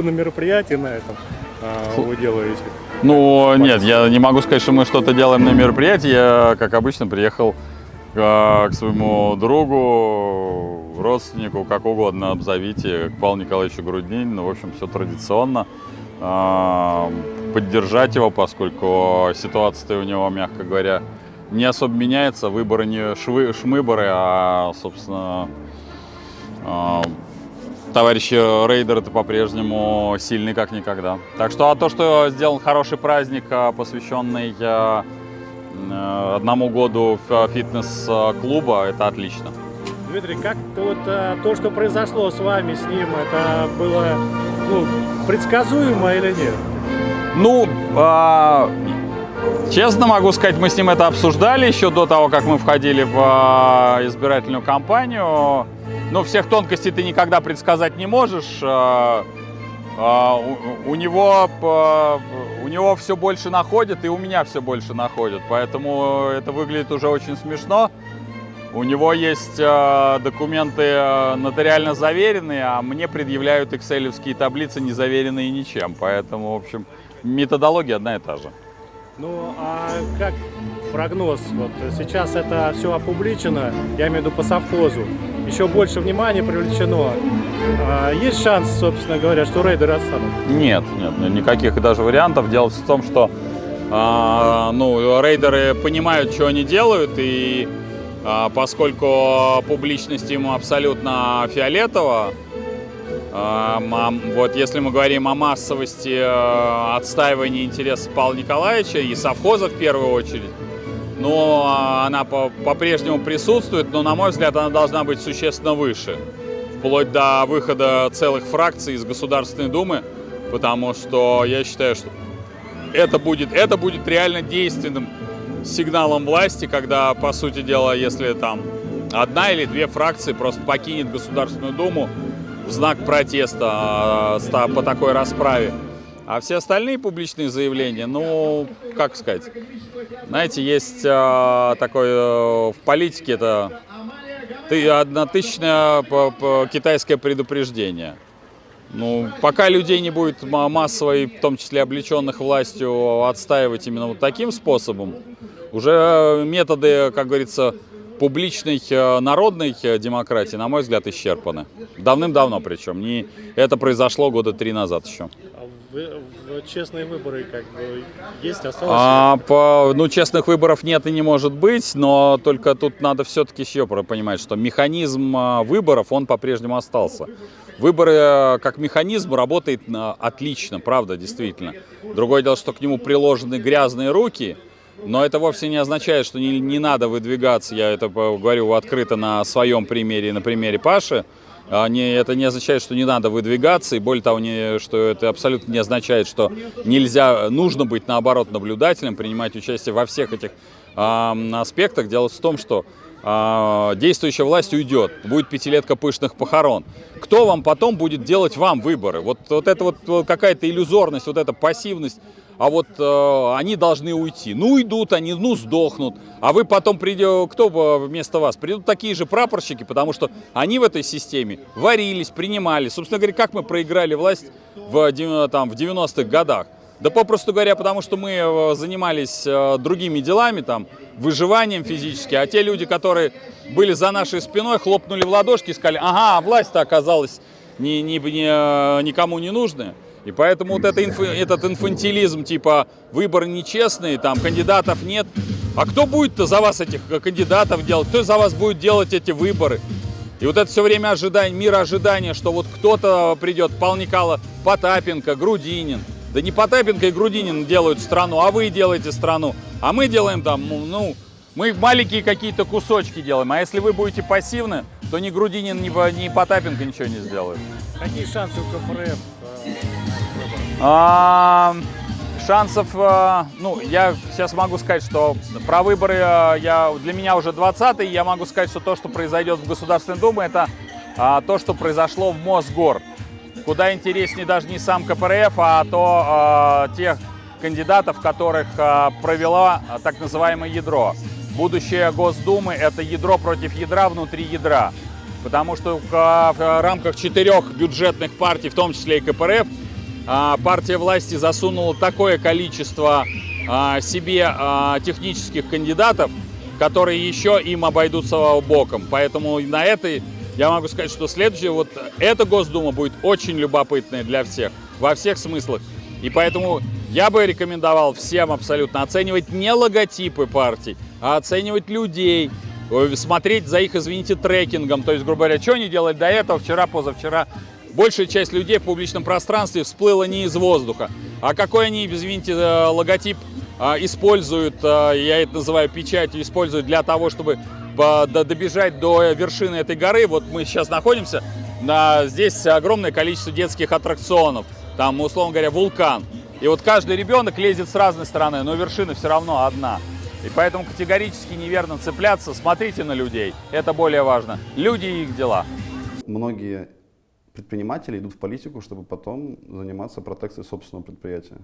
на мероприятии на этом а, вы делаете? Ну, нет, я не могу сказать, что мы что-то делаем на мероприятии. Я, как обычно, приехал к, к своему другу, родственнику, как угодно обзовите, к Павлу Николаевичу Груднинину. В общем, все традиционно. А, поддержать его, поскольку ситуация у него, мягко говоря, не особо меняется. Выборы не швы, шмыборы, а, собственно, а, товарищи рейдеры это по-прежнему сильны как никогда. Так что а то, что сделан хороший праздник, а, посвященный а, одному году фитнес-клуба, это отлично. Дмитрий, как вот то, что произошло с вами, с ним, это было ну, предсказуемо или нет? Ну, а, честно могу сказать, мы с ним это обсуждали еще до того, как мы входили в а, избирательную кампанию. Но всех тонкостей ты никогда предсказать не можешь. А, а, у, него, у него все больше находит, и у меня все больше находит. Поэтому это выглядит уже очень смешно. У него есть э, документы э, нотариально заверенные, а мне предъявляют экселевские таблицы, не заверенные ничем. Поэтому, в общем, методология одна и та же. Ну, а как прогноз? Вот сейчас это все опубличено, я имею в виду по совхозу. Еще больше внимания привлечено. А есть шанс, собственно говоря, что рейдеры отстанут? Нет, нет, никаких даже вариантов. Дело в том, что а, ну, рейдеры понимают, что они делают, и а, поскольку публичность ему абсолютно фиолетово, вот если мы говорим о массовости э, отстаивания интересов Павла Николаевича и совхоза в первую очередь, но а, она по-прежнему присутствует, но, на мой взгляд, она должна быть существенно выше, вплоть до выхода целых фракций из Государственной Думы, потому что я считаю, что это будет, это будет реально действенным сигналом власти, когда, по сути дела, если там одна или две фракции просто покинет Государственную Думу, в знак протеста а, по такой расправе. А все остальные публичные заявления, ну, как сказать, знаете, есть а, такое э, в политике это однотысячное китайское предупреждение. Ну, пока людей не будет массово, в том числе облеченных властью, отстаивать именно вот таким способом, уже методы, как говорится, публичной э, народной э, демократии, на мой взгляд, исчерпаны. Давным-давно причем. Не, это произошло года три назад еще. А честные выборы как бы есть, осталось? А, по, ну, честных выборов нет и не может быть, но только тут надо все-таки еще понимать, что механизм э, выборов, он по-прежнему остался. Выборы как механизм работает отлично, правда, действительно. Другое дело, что к нему приложены грязные руки – но это вовсе не означает, что не, не надо выдвигаться, я это говорю открыто на своем примере, на примере Паши. Не, это не означает, что не надо выдвигаться, и более того, не, что это абсолютно не означает, что нельзя, нужно быть наоборот наблюдателем, принимать участие во всех этих э, аспектах. Дело в том, что э, действующая власть уйдет, будет пятилетка пышных похорон. Кто вам потом будет делать вам выборы? Вот, вот это вот какая-то иллюзорность, вот эта пассивность а вот э, они должны уйти. Ну, уйдут они, ну, сдохнут. А вы потом придете, кто вместо вас? Придут такие же прапорщики, потому что они в этой системе варились, принимали. Собственно говоря, как мы проиграли власть в, там, в 90-х годах? Да попросту говоря, потому что мы э, занимались э, другими делами, там, выживанием физически, а те люди, которые были за нашей спиной, хлопнули в ладошки и сказали, ага, власть-то оказалась ни, ни, ни, э, никому не нужная. И поэтому вот это инф, этот инфантилизм, типа выборы нечестные, там кандидатов нет. А кто будет-то за вас этих кандидатов делать? Кто за вас будет делать эти выборы? И вот это все время ожидание, мир ожидания, что вот кто-то придет, Павел Никола, Потапенко, Грудинин. Да не Потапенко и Грудинин делают страну, а вы делаете страну. А мы делаем там, ну, мы маленькие какие-то кусочки делаем. А если вы будете пассивны, то ни Грудинин, ни, ни Потапенко ничего не сделают. Какие шансы у КПРФ а, шансов, а, ну, я сейчас могу сказать, что про выборы а, я, для меня уже 20-й, я могу сказать, что то, что произойдет в Государственной Думе, это а, то, что произошло в Мосгор. Куда интереснее даже не сам КПРФ, а то а, тех кандидатов, которых а, провела так называемое ядро. Будущее Госдумы – это ядро против ядра внутри ядра. Потому что в в рамках четырех бюджетных партий, в том числе и КПРФ, а, партия власти засунула такое количество а, себе а, технических кандидатов, которые еще им обойдутся боком. Поэтому на этой я могу сказать, что следующая, вот эта Госдума будет очень любопытная для всех, во всех смыслах. И поэтому я бы рекомендовал всем абсолютно оценивать не логотипы партий, а оценивать людей, смотреть за их, извините, трекингом. То есть, грубо говоря, что они делали до этого, вчера, позавчера. Большая часть людей в публичном пространстве всплыла не из воздуха. А какой они, извините, э, логотип а, используют, я это называю печатью, используют для того, чтобы добежать до вершины этой горы. Вот мы сейчас находимся, на, здесь огромное количество детских аттракционов. Там, условно говоря, вулкан. И вот каждый ребенок лезет с разной стороны, но вершина все равно одна. И поэтому категорически неверно цепляться. Смотрите на людей. Это более важно. Люди и их дела. Многие предприниматели идут в политику, чтобы потом заниматься протекцией собственного предприятия.